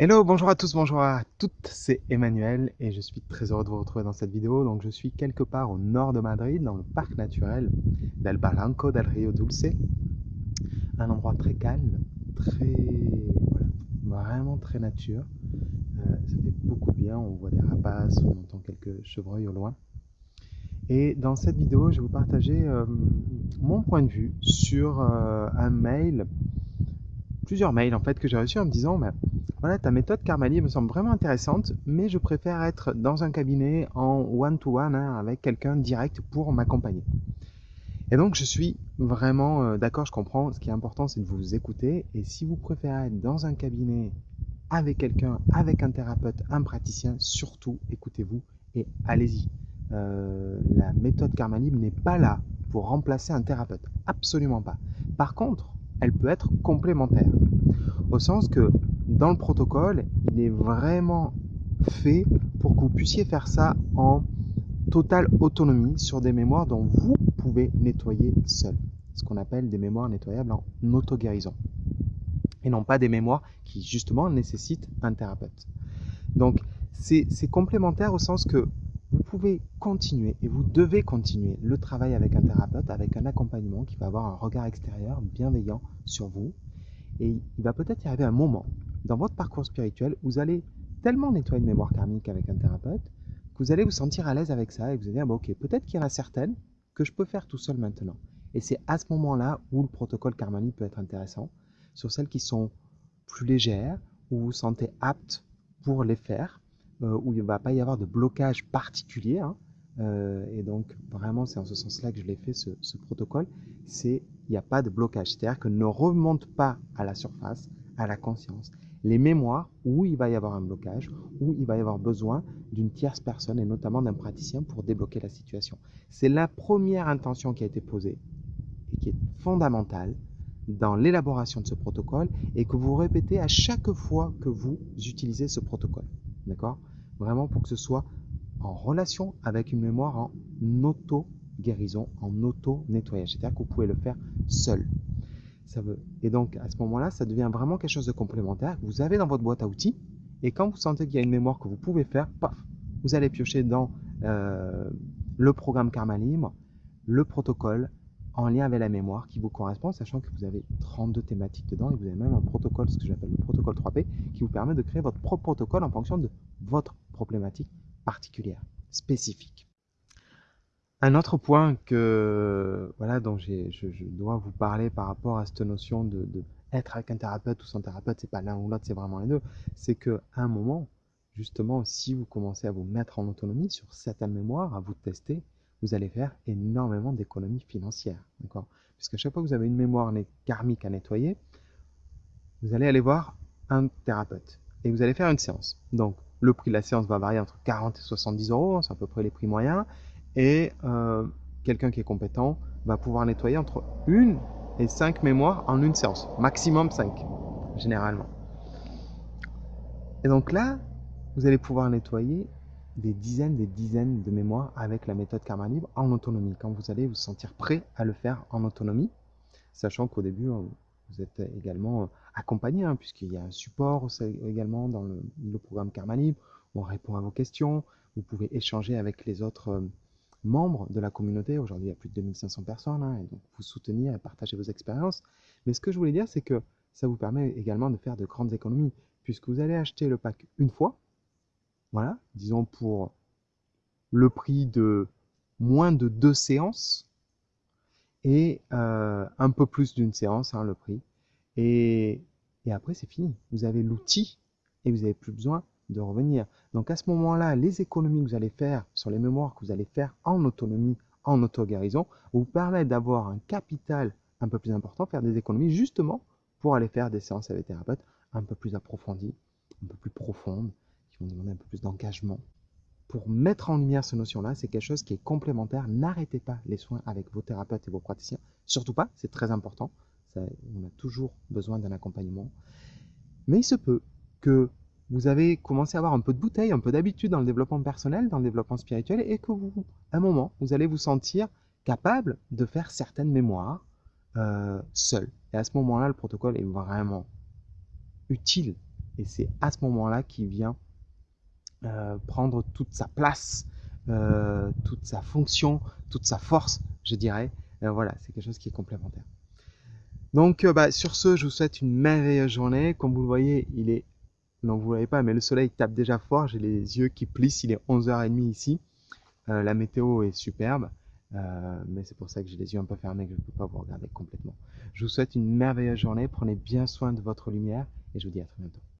Hello, bonjour à tous, bonjour à toutes, c'est Emmanuel et je suis très heureux de vous retrouver dans cette vidéo. Donc je suis quelque part au nord de Madrid, dans le parc naturel del Barranco del Rio Dulce. Un endroit très calme, très... voilà, vraiment très nature. Euh, ça fait beaucoup bien, on voit des rapaces, on entend quelques chevreuils au loin. Et dans cette vidéo, je vais vous partager euh, mon point de vue sur euh, un mail, plusieurs mails en fait que j'ai reçus en me disant... Voilà, ta méthode Carmali me semble vraiment intéressante, mais je préfère être dans un cabinet en one-to-one hein, avec quelqu'un direct pour m'accompagner. Et donc, je suis vraiment euh, d'accord, je comprends. Ce qui est important, c'est de vous écouter. Et si vous préférez être dans un cabinet avec quelqu'un, avec un thérapeute, un praticien, surtout écoutez-vous et allez-y. Euh, la méthode Karma n'est pas là pour remplacer un thérapeute. Absolument pas. Par contre, elle peut être complémentaire. Au sens que dans le protocole, il est vraiment fait pour que vous puissiez faire ça en totale autonomie sur des mémoires dont vous pouvez nettoyer seul. Ce qu'on appelle des mémoires nettoyables en auto-guérison. Et non pas des mémoires qui justement nécessitent un thérapeute. Donc c'est complémentaire au sens que pouvez continuer et vous devez continuer le travail avec un thérapeute, avec un accompagnement qui va avoir un regard extérieur bienveillant sur vous. Et il va peut-être y arriver un moment dans votre parcours spirituel, vous allez tellement nettoyer une mémoire karmique avec un thérapeute que vous allez vous sentir à l'aise avec ça et vous allez dire, bah, ok, peut-être qu'il y en a certaines que je peux faire tout seul maintenant. Et c'est à ce moment-là où le protocole Karmani peut être intéressant, sur celles qui sont plus légères, où vous vous sentez apte pour les faire, où il ne va pas y avoir de blocage particulier. Hein. Euh, et donc, vraiment, c'est en ce sens-là que je l'ai fait, ce, ce protocole. C'est, il n'y a pas de blocage. C'est-à-dire que ne remonte pas à la surface, à la conscience les mémoires où il va y avoir un blocage, où il va y avoir besoin d'une tierce personne et notamment d'un praticien pour débloquer la situation. C'est la première intention qui a été posée et qui est fondamentale dans l'élaboration de ce protocole et que vous répétez à chaque fois que vous utilisez ce protocole. D'accord? Vraiment pour que ce soit en relation avec une mémoire en auto-guérison, en auto-nettoyage. C'est-à-dire que vous pouvez le faire seul. Et donc, à ce moment-là, ça devient vraiment quelque chose de complémentaire vous avez dans votre boîte à outils. Et quand vous sentez qu'il y a une mémoire que vous pouvez faire, paf, vous allez piocher dans euh, le programme Karma Libre, le protocole en lien avec la mémoire qui vous correspond, sachant que vous avez 32 thématiques dedans et vous avez même un protocole, ce que j'appelle le protocole 3P, qui vous permet de créer votre propre protocole en fonction de votre problématique particulière, spécifique. Un autre point que voilà dont je, dois vous parler par rapport à cette notion de, de être avec un thérapeute ou sans thérapeute, c'est pas l'un ou l'autre, c'est vraiment les deux. C'est que à un moment, justement, si vous commencez à vous mettre en autonomie sur certaines mémoires, à vous tester, vous allez faire énormément d'économies financières, d'accord? Puisque chaque fois que vous avez une mémoire karmique à nettoyer, vous allez aller voir un thérapeute et vous allez faire une séance. Donc, le prix de la séance va varier entre 40 et 70 euros, c'est à peu près les prix moyens. Et euh, quelqu'un qui est compétent va pouvoir nettoyer entre une et cinq mémoires en une séance. Maximum 5, généralement. Et donc là, vous allez pouvoir nettoyer des dizaines, des dizaines de mémoires avec la méthode Karma Libre en autonomie. Quand vous allez vous sentir prêt à le faire en autonomie, sachant qu'au début, euh, vous êtes également euh, accompagné, hein, puisqu'il y a un support également dans le, programme Karma Libre. On répond à vos questions. Vous pouvez échanger avec les autres membres de la communauté. Aujourd'hui, il y a plus de 2500 personnes, hein, et donc vous soutenir et partager vos expériences. Mais ce que je voulais dire, c'est que ça vous permet également de faire de grandes économies, puisque vous allez acheter le pack une fois, voilà, disons pour le prix de moins de deux séances, et euh, un peu plus d'une séance, hein, le prix. Et, et après, c'est fini. Vous avez l'outil et vous n'avez plus besoin de revenir. Donc à ce moment-là, les économies que vous allez faire sur les mémoires que vous allez faire en autonomie, en auto-guérison, vous permettent d'avoir un capital un peu plus important, faire des économies justement pour aller faire des séances avec thérapeutes un peu plus approfondies, un peu plus profondes, qui vont un peu plus d'engagement. Pour mettre en lumière cette notion-là, c'est quelque chose qui est complémentaire. N'arrêtez pas les soins avec vos thérapeutes et vos praticiens. Surtout pas, c'est très important. on a toujours besoin d'un accompagnement. Mais il se peut que vous avez commencé à avoir un peu de bouteille, un peu d'habitude dans le développement personnel, dans le développement spirituel, et que vous, à un moment, vous allez vous sentir capable de faire certaines mémoires euh, seul. Et à ce moment-là, le protocole est vraiment utile et c'est à ce moment-là qu'il vient euh, prendre toute sa place, euh, toute sa fonction, toute sa force, je dirais. Euh, voilà, c'est quelque chose qui est complémentaire. Donc bah, sur ce, je vous souhaite une merveilleuse journée. Comme vous le voyez, il est, non vous ne voyez pas, mais le soleil tape déjà fort. J'ai les yeux qui plissent. Il est 11h30 ici. la météo est superbe. mais c'est pour ça que j'ai les yeux un peu fermés que je ne peux pas vous regarder complètement. Je vous souhaite une merveilleuse journée. Prenez bien soin de votre lumière et je vous dis à très bientôt.